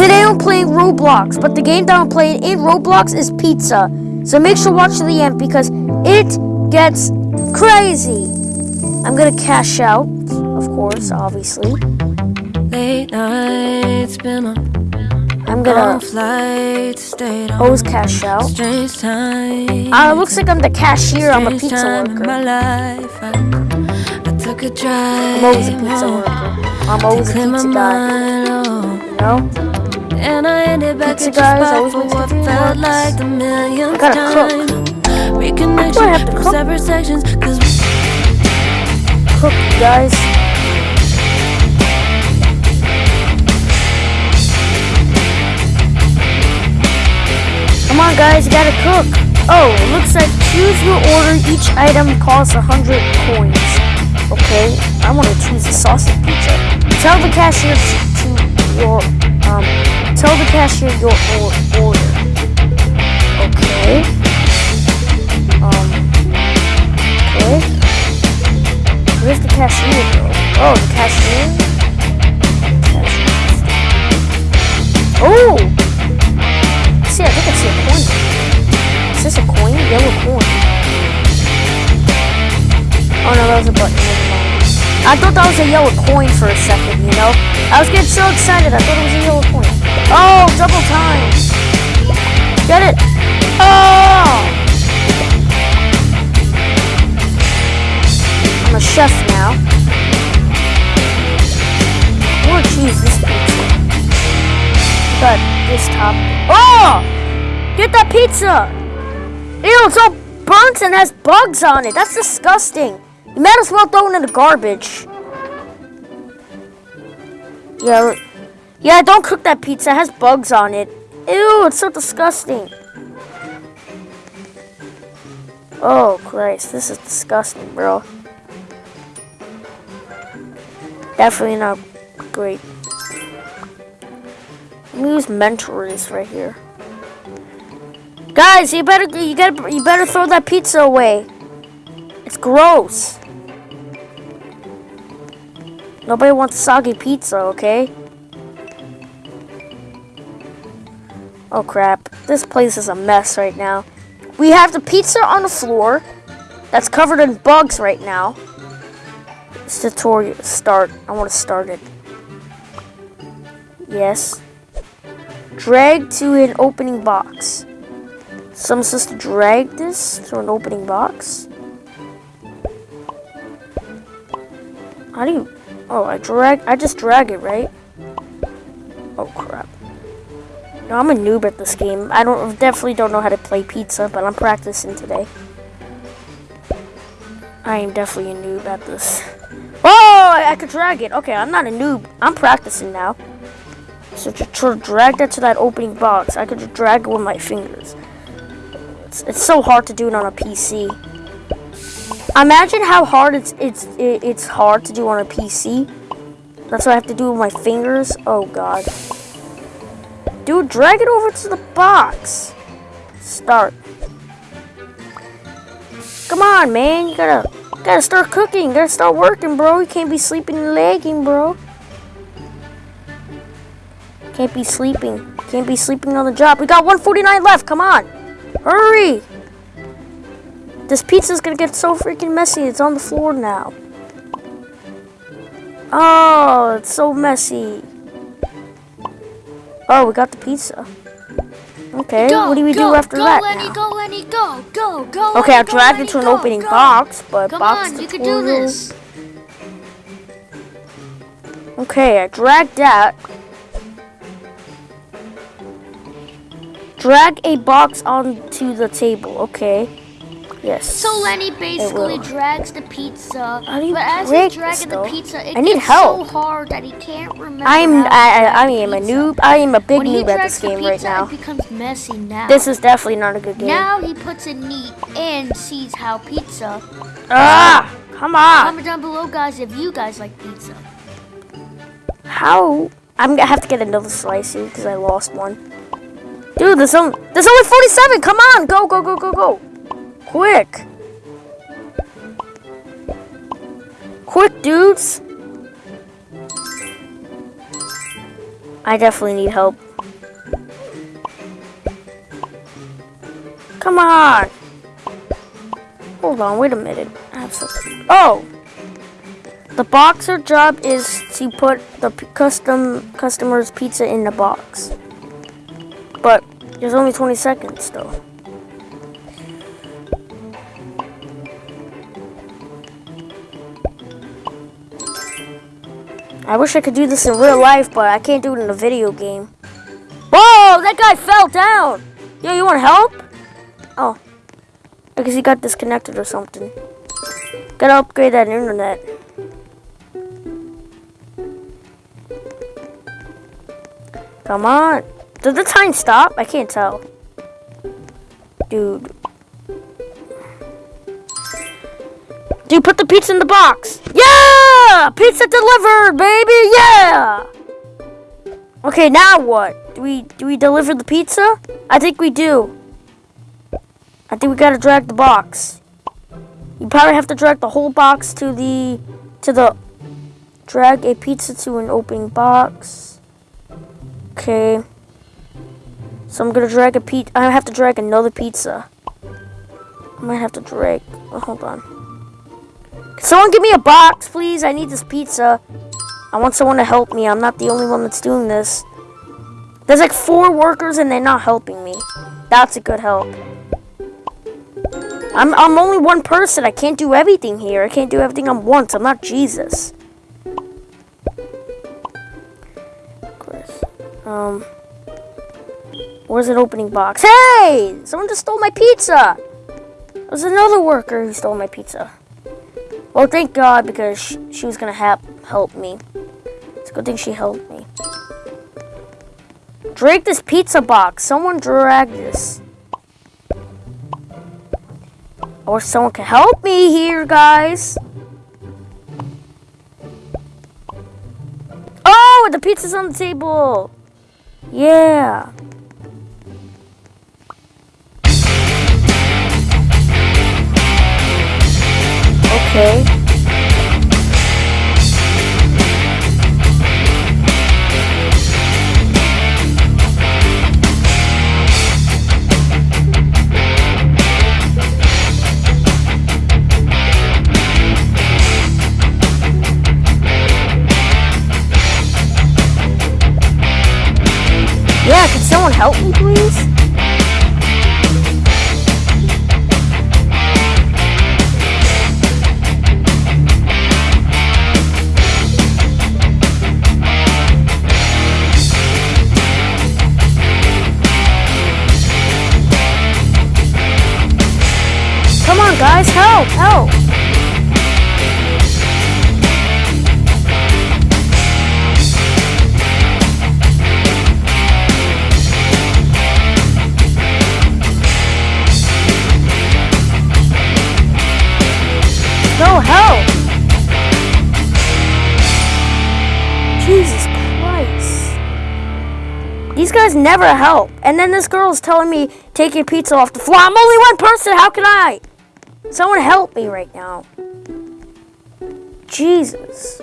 Today I'm playing Roblox, but the game that I'm playing in Roblox is Pizza. So make sure to watch to the end because it gets crazy. I'm gonna cash out, of course, obviously. Late nights, been on I'm gonna always cash out. Uh, it looks like I'm the cashier. I'm a pizza worker. I, took a drive. I'm always a pizza worker. I'm always a to clear my pizza guy. oh. You know? And I ended back Pizza at your guys spot always for what the felt like the millionth time. Reconnection have to from cook? separate sections, cause Cook, guys. Come on, guys, you gotta cook. Oh, it looks like choose your order. Each item costs a hundred coins. Okay, I want to choose the sausage pizza. Tell the cashier to. Cashier your or- order. Okay. Um. Okay. Where's the cashier go? Oh, the. Cashier. Oh! I thought that was a yellow coin for a second, you know? I was getting so excited. I thought it was a yellow coin. Oh, double time. Get it? Oh! I'm a chef now. Want to choose this pizza. But this top. Oh! Get that pizza! Ew, it's all burnt and has bugs on it. That's disgusting. Might as well throw it in the garbage. Yeah, yeah, don't cook that pizza. It has bugs on it. Ew, it's so disgusting. Oh, Christ. This is disgusting, bro. Definitely not great. Let me use mentors right here. Guys, you better you gotta you better throw that pizza away. It's gross. Nobody wants soggy pizza, okay? Oh crap. This place is a mess right now. We have the pizza on the floor that's covered in bugs right now. This tutorial start. I want to start it. Yes. Drag to an opening box. Someone says to drag this to an opening box. How do you? Oh, I drag. I just drag it, right? Oh crap. No, I'm a noob at this game. I don't definitely don't know how to play pizza, but I'm practicing today. I am definitely a noob at this. Oh, I, I could drag it. Okay, I'm not a noob. I'm practicing now. So to, drag that to that opening box, I could just drag it with my fingers. It's, it's so hard to do it on a PC. Imagine how hard it's it's it's hard to do on a PC. That's what I have to do with my fingers. Oh god. Dude, drag it over to the box. Start. Come on, man. You gotta gotta start cooking. You gotta start working, bro. You can't be sleeping and lagging, bro. Can't be sleeping. Can't be sleeping on the job. We got 149 left. Come on. Hurry. This pizza's gonna get so freaking messy. It's on the floor now. Oh, it's so messy. Oh, we got the pizza. Okay, Go, what do we go, do after go, that Lenny, now? Go, Lenny, go, go, go. Okay, I'll drag Lenny, it to an opening box, but Come box on, you can do this. Okay, I dragged that. Drag a box onto the table. Okay. Yes. So Lenny basically drags the pizza, How do you but as he's dragging the pizza, it I need gets help. so hard that he can't remember. I'm I, I, I am a noob. I am a big when noob at this game right pizza, now. it becomes messy now. This is definitely not a good game. now he puts it neat and sees how pizza. ah, come on. Comment down below, guys, if you guys like pizza. How? I'm gonna have to get another slice here because I lost one. Dude, there's only there's only 47. Come on, go go go go go, Quick! Quick, dudes! I definitely need help. Come on! Hold on, wait a minute. Oh! The boxer job is to put the custom customer's pizza in the box. But there's only 20 seconds, though. I wish I could do this in real life, but I can't do it in a video game. Whoa! That guy fell down! Yo, you want help? Oh. I guess he got disconnected or something. Gotta upgrade that internet. Come on. Did the time stop? I can't tell. Dude. Dude, put the pizza in the box. Yeah! Pizza delivered, baby! Yeah! Okay, now what? Do we do we deliver the pizza? I think we do. I think we gotta drag the box. You probably have to drag the whole box to the to the drag a pizza to an opening box. Okay. So I'm gonna drag a pizza. I have to drag another pizza. I might have to drag. Oh, hold on. Someone give me a box, please? I need this pizza. I want someone to help me. I'm not the only one that's doing this. There's like four workers and they're not helping me. That's a good help. I'm I'm only one person. I can't do everything here. I can't do everything at once. I'm not Jesus. Chris. Um Where's an opening box? Hey! Someone just stole my pizza! There's another worker who stole my pizza. Well, thank God, because she, was gonna help help me. It's a good thing she helped me. Drag this pizza box. Someone drag this. Or someone can help me here, guys. Oh, the pizza's on the table. Yeah. Okay. These guys never help. And then this girl's telling me, take your pizza off the floor. I'm only one person. How can I? Someone help me right now. Jesus.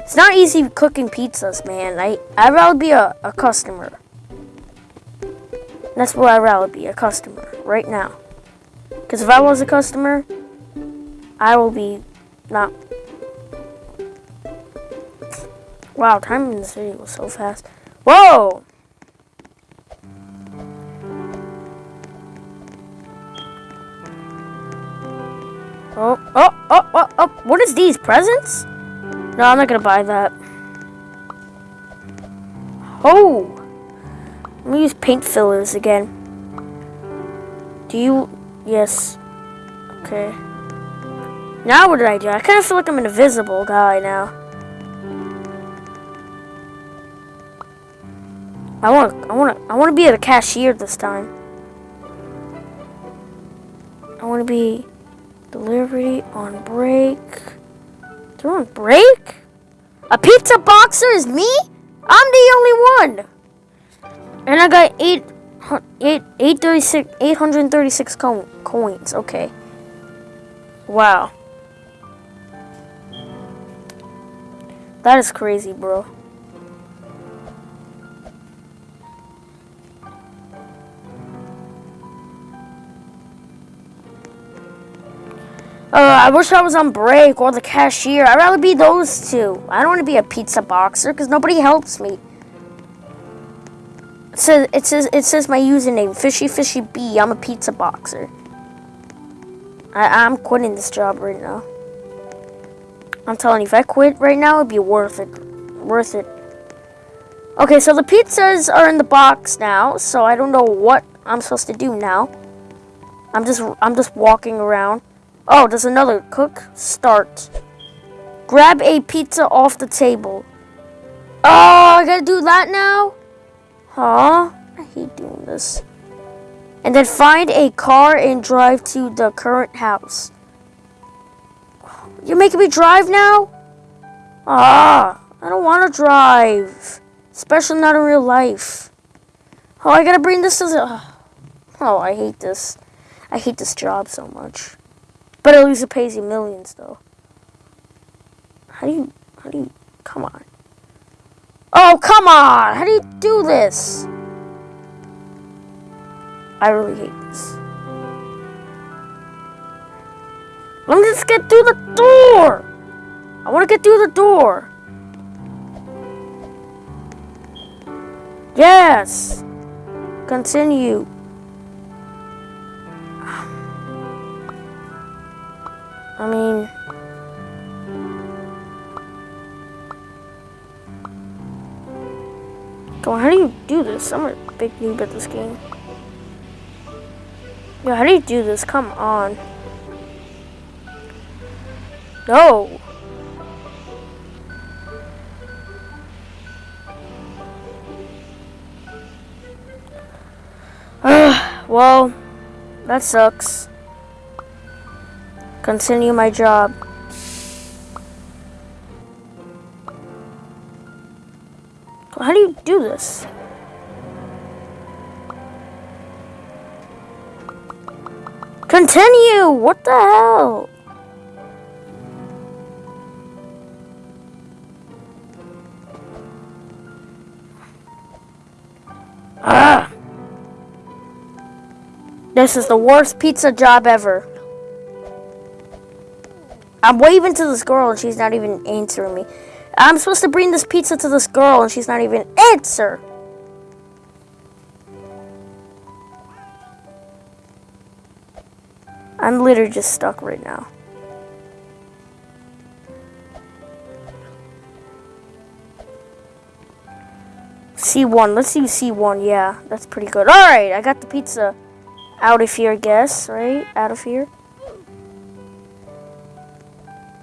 It's not easy cooking pizzas, man. I, I'd rather be a, a customer. That's what I'd rather be, a customer, right now. Because if I was a customer, I will be not. Wow, time in this video was so fast. Whoa! Oh, oh, oh, oh, oh, what is these, presents? No, I'm not gonna buy that. Oh! Let me use paint fillers again. Do you, yes. Okay. Now what did I do? I kind of feel like I'm an invisible guy now. I want, I want to, I want to be a cashier this time. I want to be delivery on break. They're on break? A pizza boxer is me? I'm the only one. And I got eight, eight, eight thirty-six, eight hundred and thirty-six co- coins. Okay. Wow. That is crazy, bro. Uh, I wish I was on break or the cashier. I'd rather be those two. I don't want to be a pizza boxer because nobody helps me. It says it says it says my username fishy fishy b. I'm a pizza boxer. I I'm quitting this job right now. I'm telling you, if I quit right now, it'd be worth it. Worth it. Okay, so the pizzas are in the box now, so I don't know what I'm supposed to do now. I'm just I'm just walking around. Oh, there's another cook. Start. Grab a pizza off the table. Oh, I gotta do that now? Huh? I hate doing this. And then find a car and drive to the current house. You're making me drive now? Ah, I don't want to drive. Especially not in real life. Oh, I gotta bring this to the... Oh, I hate this. I hate this job so much. But at least it pays you millions, though. How do you, how do you, come on. Oh, come on! How do you do this? I really hate this. Let me just get through the door! I want to get through the door. Yes! Continue. I mean... Come on, how do you do this? I'm a big noob at this game. Yo, how do you do this? Come on. No. well, that sucks. Continue my job. How do you do this? Continue! What the hell? Ah! This is the worst pizza job ever. I'm waving to this girl and she's not even answering me. I'm supposed to bring this pizza to this girl and she's not even answer. I'm literally just stuck right now. C1. Let's do C1. Yeah, that's pretty good. All right, I got the pizza out of here, I guess, right? Out of here.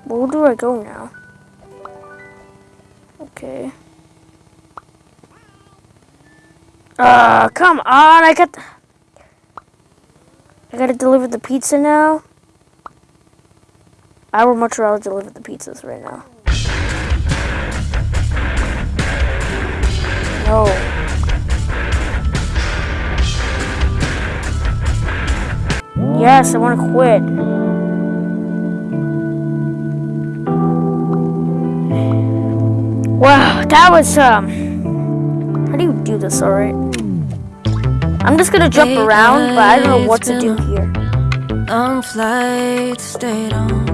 Where do I go now? Okay. Uh, come on, I got... I gotta deliver the pizza now? I would much rather deliver the pizzas right now. No. Yes, I want to quit. Wow, that was, um... How do you do this, alright? I'm just gonna jump around, but I don't know what to do here. Long flight stayed on.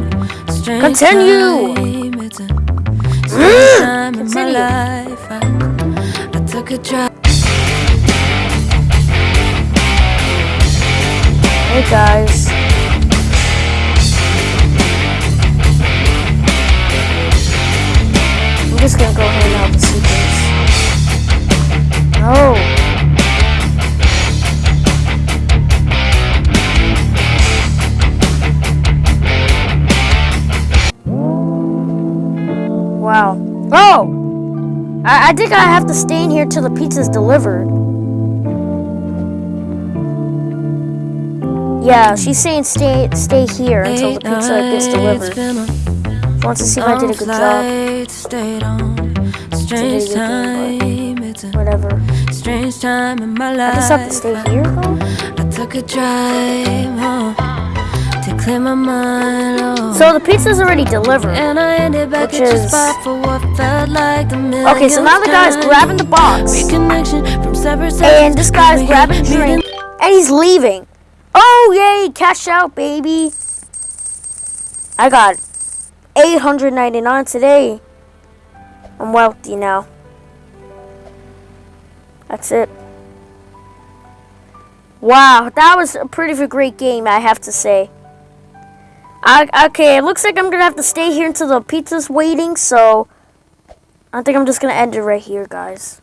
Continue. time, it's a strange time in my Continue. life. I, I took a drive. Hey guys. Just gonna go hang out with Seekers. No. Wow. Oh! I, I think I have to stay in here till the pizza's delivered. Yeah, she's saying stay stay here until the pizza gets delivered. Wants to see if I did a good job. Stayed on. Strange time, it's a Whatever. strange time in my life. I just have to stay here though. I took a drive home to clear my mind. Oh. So the pizza's already delivered. and I ended back Which at is- spot for what felt like the Okay, so now the guy's grabbing the box. Reconnection from separate And this guy's grabbing drink. And he's leaving. Oh yay, cash out, baby. I got 899 today. I'm wealthy now. That's it. Wow, that was a pretty great game, I have to say. I, okay, it looks like I'm gonna have to stay here until the pizza's waiting, so I think I'm just gonna end it right here, guys.